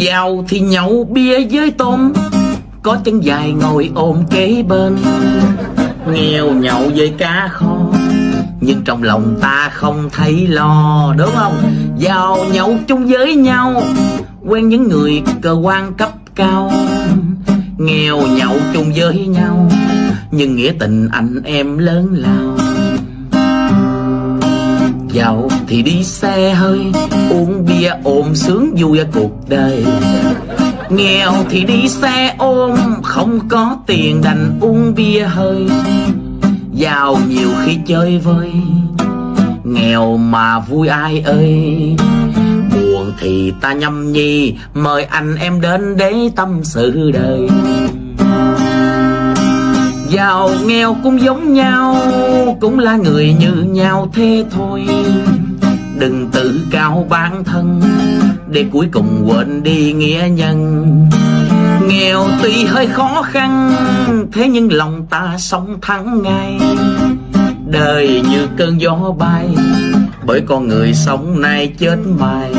Giàu thì nhậu bia với tôm. Có chân dài ngồi ôm kế bên. Nghèo nhậu với cá kho. Nhưng trong lòng ta không thấy lo, Đúng không? Giàu nhậu chung với nhau. Quen những người cơ quan cấp cao. Nghèo nhậu chung với nhau. Nhưng nghĩa tình anh em lớn lao. Giàu thì đi xe hơi, Uống bia ôm sướng vui cuộc đời. Nghèo thì đi xe ôm, Không có tiền đành uống bia hơi. Giàu nhiều khi chơi vơi, Nghèo mà vui ai ơi. Buồn thì ta nhâm nhi, Mời anh em đến để tâm sự đời. Giàu, nghèo cũng giống nhau, Cũng là người như nhau thế thôi. Đừng tự cao bản thân, Để cuối cùng quên đi nghĩa nhân. Nghèo tuy hơi khó khăn, Thế nhưng lòng ta sống thắng ngay. Đời như cơn gió bay, Bởi con người sống nay chết mai